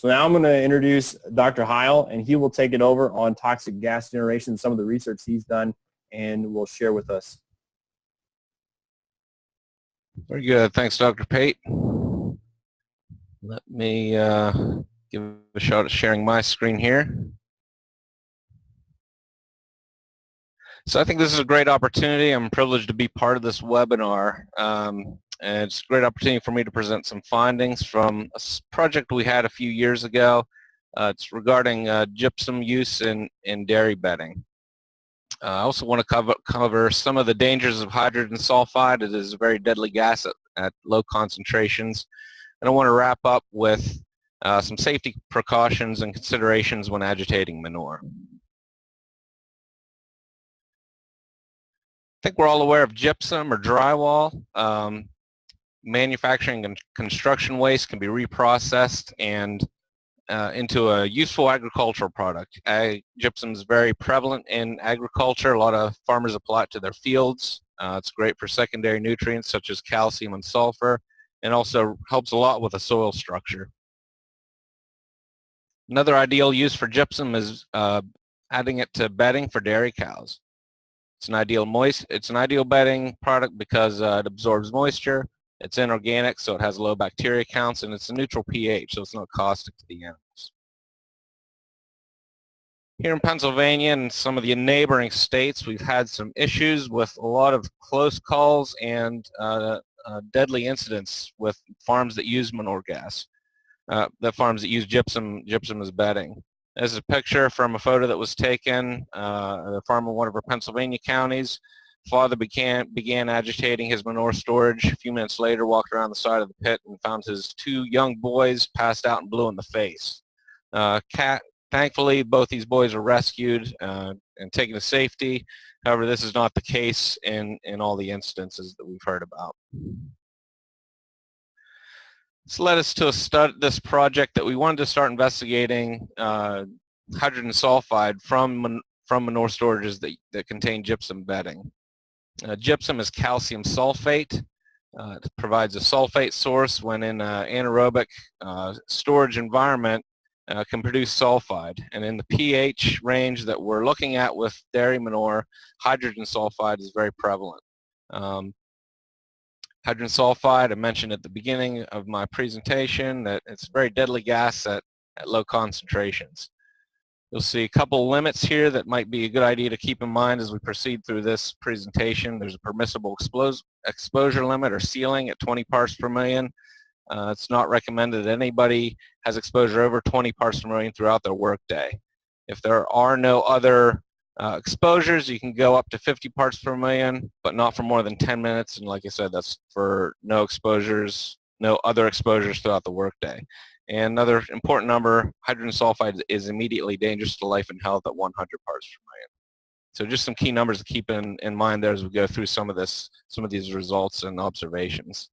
So now I'm going to introduce Dr. Heil, and he will take it over on toxic gas generation, some of the research he's done, and will share with us. Very good. Thanks, Dr. Pate. Let me uh, give a shot at sharing my screen here. So I think this is a great opportunity. I'm privileged to be part of this webinar. Um, and it's a great opportunity for me to present some findings from a project we had a few years ago. Uh, it's regarding uh, gypsum use in, in dairy bedding. Uh, I also want to cover, cover some of the dangers of hydrogen sulfide. It is a very deadly gas at, at low concentrations. And I want to wrap up with uh, some safety precautions and considerations when agitating manure. I think we're all aware of gypsum or drywall. Um, manufacturing and construction waste can be reprocessed and uh, into a useful agricultural product. Ag gypsum is very prevalent in agriculture. A lot of farmers apply it to their fields. Uh, it's great for secondary nutrients such as calcium and sulfur and also helps a lot with the soil structure. Another ideal use for gypsum is uh, adding it to bedding for dairy cows. It's an ideal moist. It's an ideal bedding product because uh, it absorbs moisture, it's inorganic, so it has low bacteria counts, and it's a neutral pH, so it's not caustic to the animals. Here in Pennsylvania and some of the neighboring states, we've had some issues with a lot of close calls and uh, uh, deadly incidents with farms that use manure gas, uh, the farms that use gypsum, gypsum as bedding. This is a picture from a photo that was taken, uh, a farm in one of our Pennsylvania counties. Father began, began agitating his manure storage. A few minutes later, walked around the side of the pit and found his two young boys passed out and blue in the face. Uh, cat, thankfully, both these boys were rescued uh, and taken to safety. However, this is not the case in, in all the instances that we've heard about. This led us to a this project that we wanted to start investigating uh, hydrogen sulfide from, from manure storages that, that contain gypsum bedding. Uh, gypsum is calcium sulfate. Uh, it provides a sulfate source when in an anaerobic uh, storage environment uh, can produce sulfide. And in the pH range that we're looking at with dairy manure, hydrogen sulfide is very prevalent. Um, hydrogen sulfide, I mentioned at the beginning of my presentation that it's a very deadly gas at, at low concentrations. You'll see a couple limits here that might be a good idea to keep in mind as we proceed through this presentation. There's a permissible exposure limit or ceiling at 20 parts per million. Uh, it's not recommended that anybody has exposure over 20 parts per million throughout their workday. If there are no other uh, exposures, you can go up to 50 parts per million, but not for more than 10 minutes. And like I said, that's for no exposures, no other exposures throughout the workday. And another important number, hydrogen sulfide is immediately dangerous to life and health at 100 parts per million. So just some key numbers to keep in, in mind there as we go through some of this, some of these results and observations.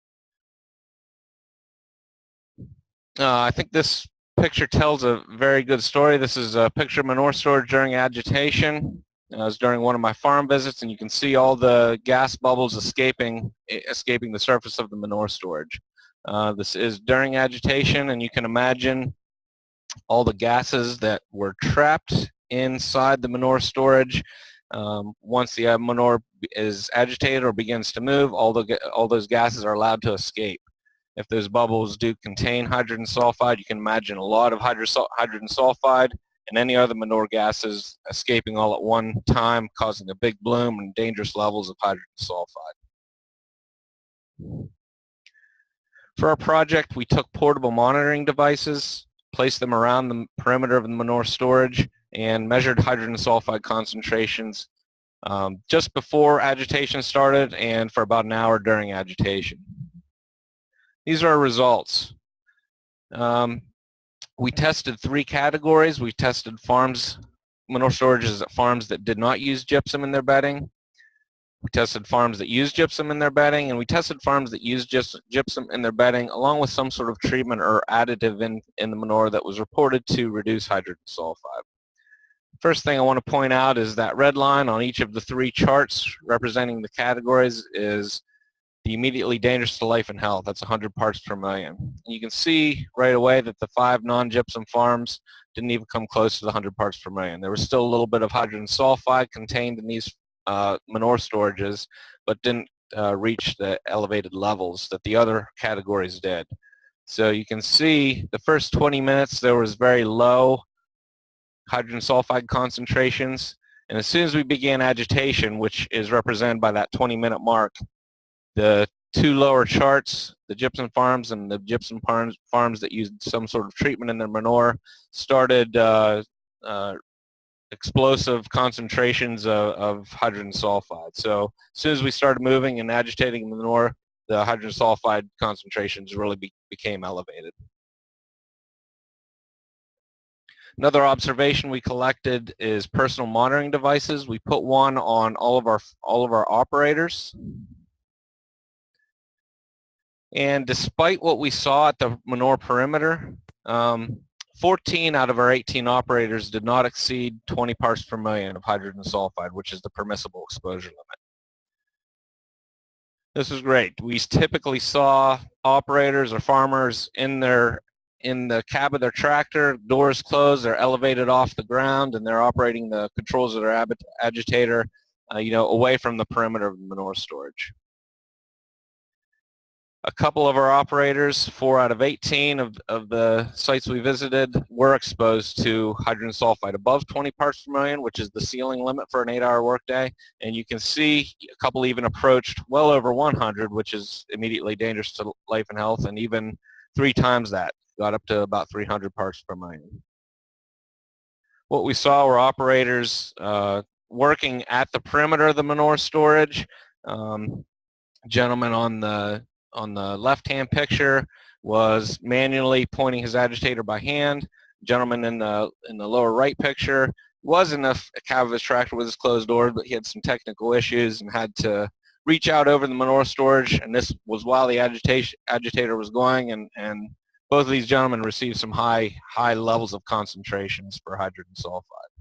Uh, I think this picture tells a very good story. This is a picture of manure storage during agitation. Uh, it was during one of my farm visits, and you can see all the gas bubbles escaping, escaping the surface of the manure storage. Uh, this is during agitation, and you can imagine all the gases that were trapped inside the manure storage. Um, once the uh, manure is agitated or begins to move, all, the, all those gases are allowed to escape. If those bubbles do contain hydrogen sulfide, you can imagine a lot of hydrogen sulfide and any other manure gases escaping all at one time, causing a big bloom and dangerous levels of hydrogen sulfide. For our project, we took portable monitoring devices, placed them around the perimeter of the manure storage, and measured hydrogen sulfide concentrations um, just before agitation started and for about an hour during agitation. These are our results. Um, we tested three categories. We tested farms, manure storages at farms that did not use gypsum in their bedding. We tested farms that use gypsum in their bedding, and we tested farms that use just gypsum in their bedding along with some sort of treatment or additive in, in the manure that was reported to reduce hydrogen sulfide. First thing I want to point out is that red line on each of the three charts representing the categories is the immediately dangerous to life and health. That's 100 parts per million. You can see right away that the five non-gypsum farms didn't even come close to the 100 parts per million. There was still a little bit of hydrogen sulfide contained in these uh, manure storages, but didn't uh, reach the elevated levels that the other categories did. So you can see the first 20 minutes there was very low hydrogen sulfide concentrations. And as soon as we began agitation, which is represented by that 20 minute mark, the two lower charts, the gypsum farms and the gypsum farms, farms that used some sort of treatment in their manure, started uh, uh, explosive concentrations of, of, hydrogen sulfide. So as soon as we started moving and agitating the manure, the hydrogen sulfide concentrations really be, became elevated. Another observation we collected is personal monitoring devices. We put one on all of our all of our operators. And despite what we saw at the manure perimeter, um, 14 out of our 18 operators did not exceed 20 parts per million of hydrogen sulfide, which is the permissible exposure limit. This is great. We typically saw operators or farmers in their in the cab of their tractor, doors closed, they're elevated off the ground, and they're operating the controls of their agitator, uh, you know, away from the perimeter of the manure storage. A couple of our operators, four out of 18 of, of the sites we visited, were exposed to hydrogen sulfide above 20 parts per million, which is the ceiling limit for an eight-hour workday. And you can see a couple even approached well over 100, which is immediately dangerous to life and health, and even three times that, got up to about 300 parts per million. What we saw were operators uh, working at the perimeter of the manure storage. Um, gentleman on the on the left-hand picture was manually pointing his agitator by hand. Gentleman in the in the lower right picture was in a, a cab of his tractor with his closed door, but he had some technical issues and had to reach out over the manure storage. And this was while the agitation agitator was going, and and both of these gentlemen received some high high levels of concentrations for hydrogen sulfide.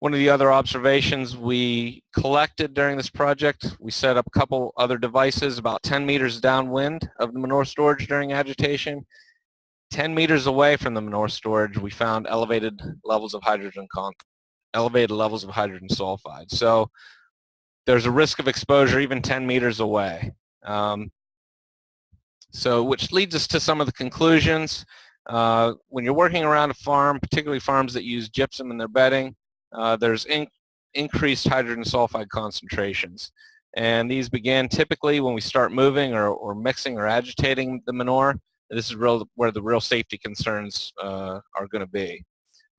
One of the other observations we collected during this project, we set up a couple other devices about 10 meters downwind of the manure storage during agitation. 10 meters away from the manure storage, we found elevated levels of hydrogen elevated levels of hydrogen sulfide. So there's a risk of exposure even 10 meters away. Um, so which leads us to some of the conclusions. Uh, when you're working around a farm, particularly farms that use gypsum in their bedding, uh, there's in, increased hydrogen sulfide concentrations. And these begin typically when we start moving or, or mixing or agitating the manure. This is real, where the real safety concerns uh, are going to be.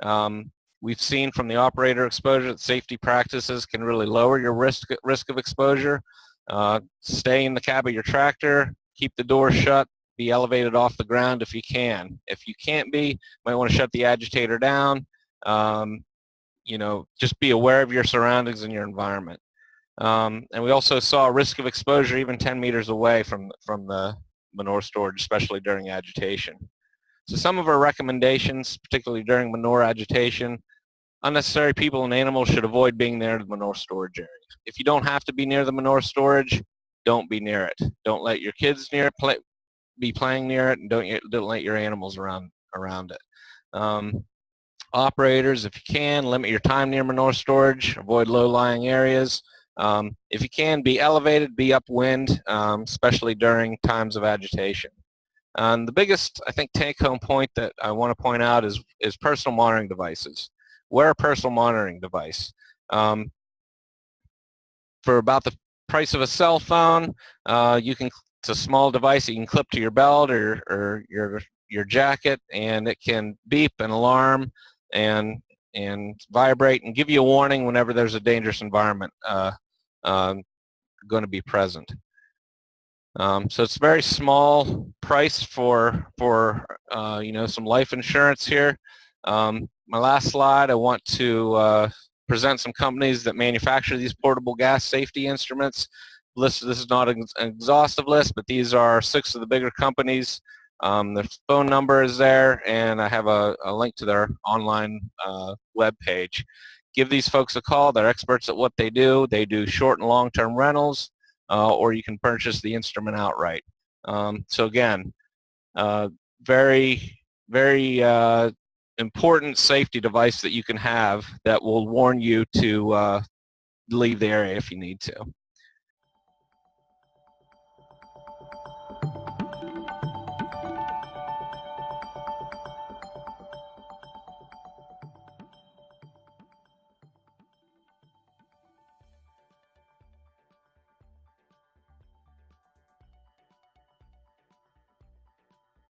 Um, we've seen from the operator exposure that safety practices can really lower your risk, risk of exposure. Uh, stay in the cab of your tractor, keep the door shut, be elevated off the ground if you can. If you can't be, you might want to shut the agitator down. Um, you know, just be aware of your surroundings and your environment. Um, and we also saw a risk of exposure even 10 meters away from, from the manure storage, especially during agitation. So some of our recommendations, particularly during manure agitation, unnecessary people and animals should avoid being near the manure storage area. If you don't have to be near the manure storage, don't be near it. Don't let your kids near it, play, be playing near it, and don't, don't let your animals around, around it. Um, operators, if you can, limit your time near manure storage, avoid low-lying areas. Um, if you can, be elevated, be upwind, um, especially during times of agitation. And the biggest, I think, take-home point that I want to point out is, is personal monitoring devices. Wear a personal monitoring device. Um, for about the price of a cell phone, uh, you can it's a small device you can clip to your belt or, or your your jacket and it can beep and alarm and and vibrate and give you a warning whenever there's a dangerous environment uh, um, going to be present. Um, so it's a very small price for for uh, you know some life insurance here. Um, my last slide, I want to uh, present some companies that manufacture these portable gas safety instruments. List, this is not an exhaustive list, but these are six of the bigger companies um, their phone number is there, and I have a, a link to their online uh, web page. Give these folks a call. They're experts at what they do. They do short and long-term rentals. uh, or you can purchase the instrument outright. Um, so again, uh, very, very uh, important safety device that you can have that will warn you to uh, leave the area if you need to.